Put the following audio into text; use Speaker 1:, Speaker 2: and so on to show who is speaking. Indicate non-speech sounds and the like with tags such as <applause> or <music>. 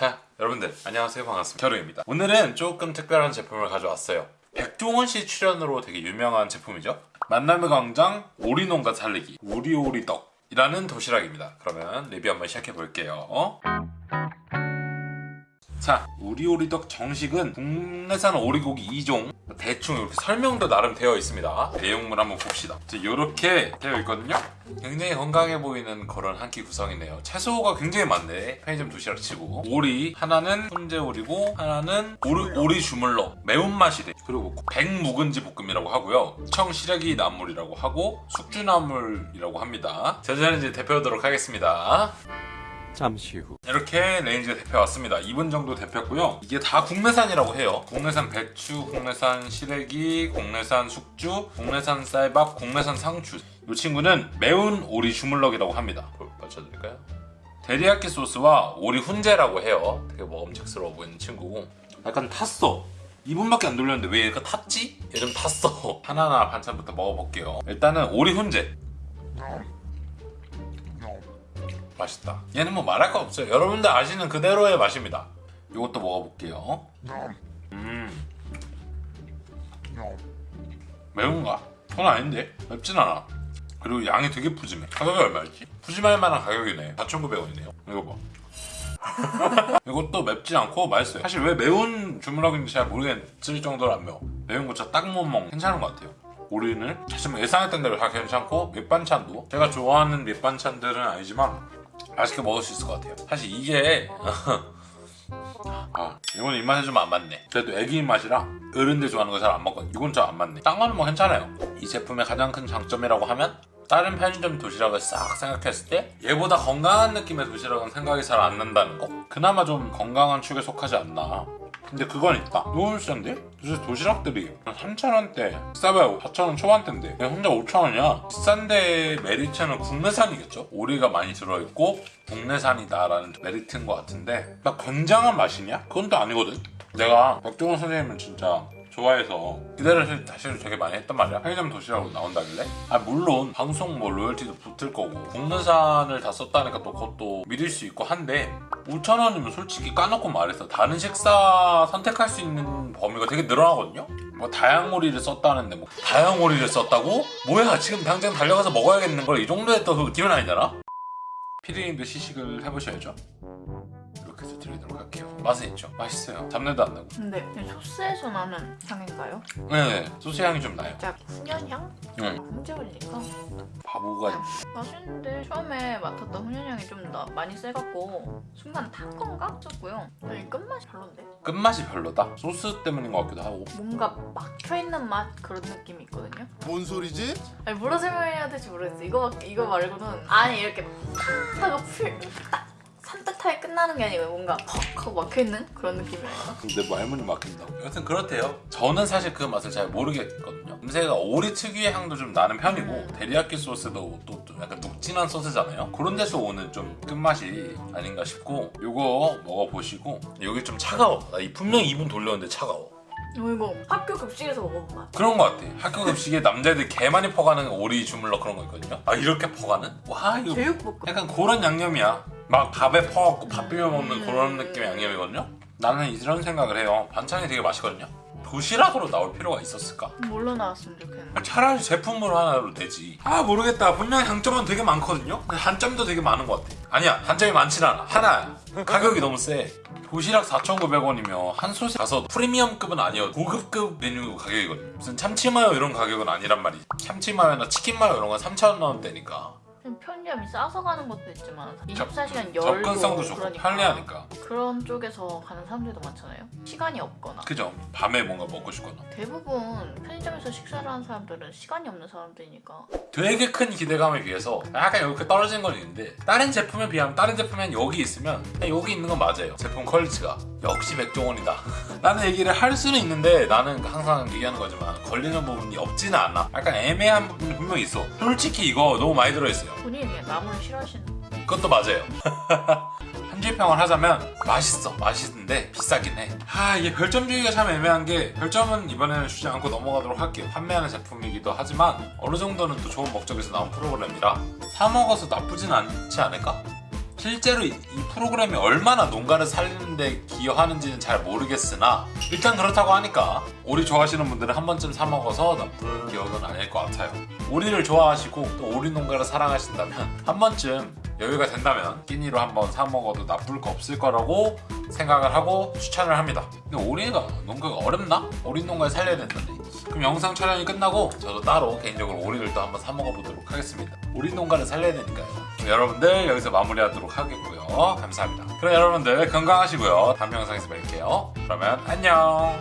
Speaker 1: 자 여러분들 안녕하세요. 반갑습니다. 겨루입니다. 오늘은 조금 특별한 제품을 가져왔어요. 백종원 씨 출연으로 되게 유명한 제품이죠? 만남의 광장 오리농가 살리기 오리오리떡이라는 도시락입니다. 그러면 리뷰 한번 시작해 볼게요. 자 우리오리떡 정식은 국내산 오리고기 2종 대충 이렇게 설명도 나름 되어 있습니다. 내용물 한번 봅시다. 이렇게 되어 있거든요. 굉장히 건강해 보이는 그런 한 끼 구성이네요. 채소가 굉장히 많네. 편의점 도시락 치고. 오리 하나는 훈제오리고 하나는 오리, 오리 주물럭 매운맛이 돼. 그리고 백묵은지 볶음이라고 하고요. 청시래기 나물이라고 하고 숙주나물이라고 합니다. 저는 이제 데펴오도록 하겠습니다
Speaker 2: 잠시 후.
Speaker 1: 이렇게 레인지가 데펴왔습니다. 2분 정도 데폈고요. 이게 다 국내산이라고 해요. 국내산 배추, 국내산 시래기, 국내산 숙주, 국내산 쌀밥, 국내산 상추. 이 친구는 매운 오리 주물럭이라고 합니다. 맞춰드릴까요? 데리야끼 소스와 오리 훈제라고 해요. 되게 먹음직스러워 보이는 친구고. 약간 탔어. 2분밖에 안 돌렸는데 왜 얘가 탔지? 얘 좀 탔어. <laughs> 하나하나 반찬부터 먹어볼게요. 일단은 오리 훈제 맛있다. 얘는 뭐 말할 거 없어요. 여러분들 아시는 그대로의 맛입니다. 이것도 먹어볼게요. 음. 매운가? 그건 아닌데. 맵진 않아. 그리고 양이 되게 푸짐해. 가격이 얼마였지? 푸짐할 만한 가격이네. 4,900원이네요. 이거 봐. <laughs> 이것도 맵지 않고 맛있어요. 사실 왜 매운 주물럭인지 잘 모르겠을 정도로 안 매워. 매운 거 진짜 딱못 먹는 괜찮은 것 같아요. 우리는 사실 뭐 예상했던 대로 다 괜찮고 밑반찬도 제가 좋아하는 밑반찬들은 아니지만 맛있게 먹을 수 있을 것 같아요. 사실 이게 <laughs> 아 이건 입맛에 좀 안 맞네. 그래도 애기 입맛이라 어른들 좋아하는 거 잘 안 먹거든요. 이건 좀 안 맞네. 딴 거는 뭐 괜찮아요. 이 제품의 가장 큰 장점이라고 하면 다른 편의점 도시락을 싹 생각했을 때 얘보다 건강한 느낌의 도시락은 생각이 잘 안 난다는 거? 그나마 좀 건강한 축에 속하지 않나 근데 그건 있다 비싼데? 요새 도시락들이 3,000원대 싸봐야 4,000원 초반대인데 그냥 혼자 5,000원이야 비싼데 메리트는 국내산이겠죠? 오리가 많이 들어있고 국내산이다 라는 메리트인 것 같은데 나 굉장한 맛이냐? 그건 또 아니거든 내가 백종원 선생님은 진짜 좋아해서 기대를 사실 되게 많이 했단 말이야. 편의점 도시락으로 나온다길래? 아 물론 방송 뭐 로열티도 붙을 거고. 국내산을 다 썼다니까 또 그것도 믿을 수 있고 한데 5,000원이면 솔직히 까놓고 말해서 다른 식사 선택할 수 있는 범위가 되게 늘어나거든요? 뭐 다양오리를 썼다는데 뭐 다양오리를 썼다고? 뭐야 지금 당장 달려가서 먹어야겠는 걸 이 정도의 또 기분 아니잖아? 피디님도 시식을 해보셔야죠 해서 드리도록 할게요 맛은 있죠? 맛있어요 잡내도 안 나고
Speaker 3: 근데 소스에서 나는 향인가요?
Speaker 1: 네 소스 향이 좀 나요
Speaker 3: 진짜 훈연향?
Speaker 1: 응.
Speaker 3: 훈제 올리니까
Speaker 1: 바보가
Speaker 3: 맛있는데 처음에 맡았던 훈연향이 좀 나, 많이 세갖고 순간 탄 건가? 싶고요 아니 끝맛이 별론데?
Speaker 1: 끝맛이 별로다 소스 때문인 것 같기도 하고
Speaker 3: 뭔가 막혀있는 맛 그런 느낌이 있거든요?
Speaker 4: 뭔 소리지?
Speaker 3: 아니 뭐라 설명해야 될지 모르겠어 이거, 이거 말고는 아니 이렇게 탁 하고 풀딱 산뜻하게 끝나는 게 아니고 뭔가 퍽 하고 막혀있는 그런 느낌이랄까?
Speaker 1: 근데 뭐 할머니 막힌다고? 여튼 그렇대요. 저는 사실 그 맛을 잘 모르겠거든요. 냄새가 오리 특유의 향도 좀 나는 편이고 데리야끼 소스도 또, 또 약간 눅진한 소스잖아요. 그런 데서 오는 좀 끝맛이 아닌가 싶고 이거 먹어보시고 여기 좀 차가워. 나 이 분명 2분 돌렸는데 차가워
Speaker 3: 어, 이거 학교 급식에서 먹어본 맛
Speaker 1: 그런 것 같아. 학교 급식에 남자애들 개 많이 퍼가는 오리 주물럭 그런 거 있거든요. 아 이렇게 퍼가는? 와 이거
Speaker 3: 제육볶음.
Speaker 1: 약간 그런 양념이야. 막 밥에 퍼갖고 밥 비벼 먹는 그런 느낌의 양념이거든요. 나는 이런 생각을 해요. 반찬이 되게 맛있거든요 도시락으로 나올 필요가 있었을까?
Speaker 3: 뭘로 나왔으면 좋겠는데?
Speaker 1: 차라리 제품으로 하나로 되지. 아 모르겠다. 분명히 장점은 되게 많거든요? 근데 단점도 되게 많은 것 같아. 아니야 단점이 많진 않아. 하나야. 가격이 너무 세. 도시락 4,900원이면 한솥에 가서 프리미엄급은 아니어도 고급급 메뉴 가격이거든. 무슨 참치마요 이런 가격은 아니란 말이지. 참치마요나 치킨마요 이런 건 3,000원대니까
Speaker 3: 좀 편리함이 싸서 가는 것도 있지만
Speaker 1: 접-
Speaker 3: 24시간 열고
Speaker 1: 접근성도 좋고
Speaker 3: 그러니까
Speaker 1: 편리하니까.
Speaker 3: 그런 쪽에서 가는 사람들도 많잖아요. 시간이 없거나.
Speaker 1: 그죠. 밤에 뭔가 먹고 싶거나.
Speaker 3: 대부분 편의점에서 식사를 하는 사람들은 시간이 없는 사람들이니까.
Speaker 1: 되게 큰 기대감에 비해서 약간 이렇게 떨어진 건 있는데 다른 제품에 비하면 다른 제품엔 여기 있으면 여기 있는 건 맞아요. 제품 퀄리티가 역시 백종원이다. <laughs> 나는 얘기를 할 수는 있는데 나는 항상 얘기하는 거지만 걸리는 부분이 없지는 않아. 약간 애매한 부분이 분명히 있어. 솔직히 이거 너무 많이 들어있어요
Speaker 3: 본인이 나물을 싫어하시는
Speaker 1: 그것도 맞아요. <laughs> 한줄평을 하자면 맛있어. 맛있는데 비싸긴 해아 이게 별점 주기가 참 애매한 게 별점은 이번에는 주지 않고 넘어가도록 할게요. 판매하는 제품이기도 하지만 어느 정도는 또 좋은 목적에서 나온 프로그램이라 사 먹어서 나쁘진 않지 않을까? 실제로 이, 이 프로그램이 얼마나 농가를 살리는 데데 기여하는지는 잘 모르겠으나 일단 그렇다고 하니까 오리 좋아하시는 분들은 한 번쯤 사 먹어서 나쁜 기억은 아닐 것 같아요. 오리를 좋아하시고 또 오리 농가를 사랑하신다면 <laughs> 한 번쯤 여유가 된다면 끼니로 한번 사 먹어도 나쁠 거 없을 거라고 생각을 하고 추천을 합니다. 근데 오리가 농가가 어렵나? 오리 농가를 살려야 된다네. 그럼 영상 촬영이 끝나고 저도 따로 개인적으로 오리를 또 한번 사 먹어보도록 하겠습니다. 오리 농가를 살려야 되니까요. 여러분들 여기서 마무리하도록 하겠고요. 감사합니다. 그럼 여러분들 건강하시고요. 다음 영상에서 뵐게요. 그러면 안녕.